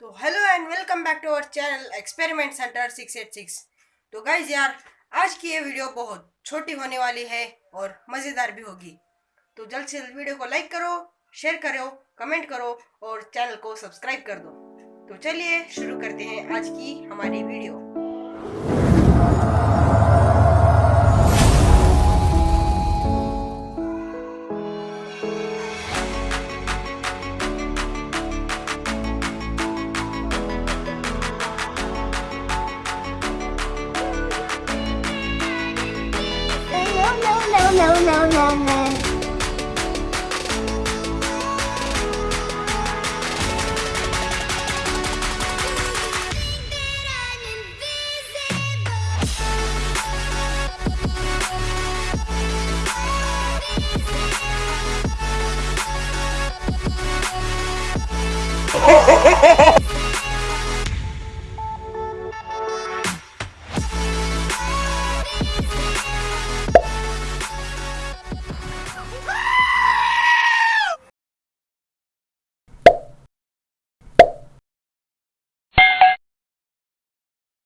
तो hello and welcome back to our channel experiment center 686 तो guys यार, आज की ये वीडियो बहुत छोटी होने वाली है और मज़ेदार भी होगी। तो जल्द से जल्द वीडियो को लाइक करो शेयर करो कमेंट करो और चैनल को सब्सक्राइब कर दो। तो चलिए शुरू करते हैं आज की हमारी video no, no, no, no.